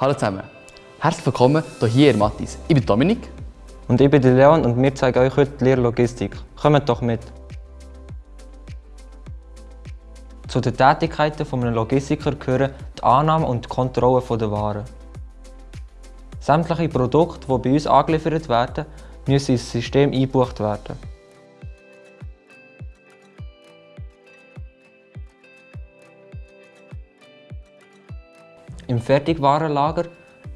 Hallo zusammen. Herzlich willkommen hier in Mattis. Ich bin Dominik. Und ich bin Leon und wir zeigen euch heute die Lehrlogistik. Kommt doch mit! Zu den Tätigkeiten eines Logistiker gehören die Annahme und die Kontrolle der Waren. Sämtliche Produkte, die bei uns angeliefert werden, müssen ins System eingebucht werden. Im Fertigwarenlager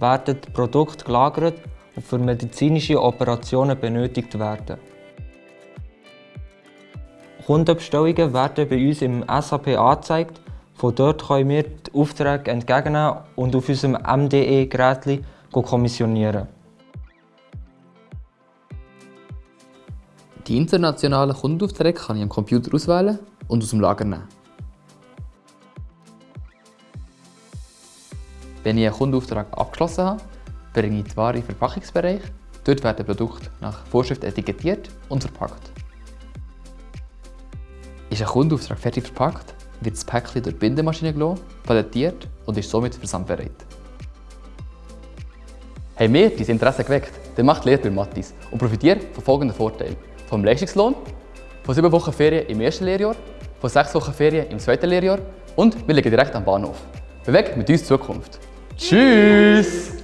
werden die Produkte gelagert und für medizinische Operationen benötigt werden. Kundenbestellungen werden bei uns im SAP angezeigt. Von dort können wir die Aufträge entgegennehmen und auf unserem MDE-Gerät kommissionieren. Die internationalen Kundenaufträge kann ich am Computer auswählen und aus dem Lager nehmen. Wenn ich einen Kundenauftrag abgeschlossen habe, bringe ich die Ware in den Verpackungsbereich. Dort werden Produkte nach Vorschrift etikettiert und verpackt. Ist ein Kundenauftrag fertig verpackt, wird das Päckchen durch die Bindemaschine gelassen, palettiert und ist somit versandbereit. Haben wir dein Interesse geweckt, dann macht Lehre bei Mattis und profitiert von folgenden Vorteilen. Vom Leistungslohn, von 7 Wochen Ferien im ersten Lehrjahr, von 6 Wochen Ferien im zweiten Lehrjahr und wir liegen direkt am Bahnhof. Bewegt mit uns Zukunft. Tschüss!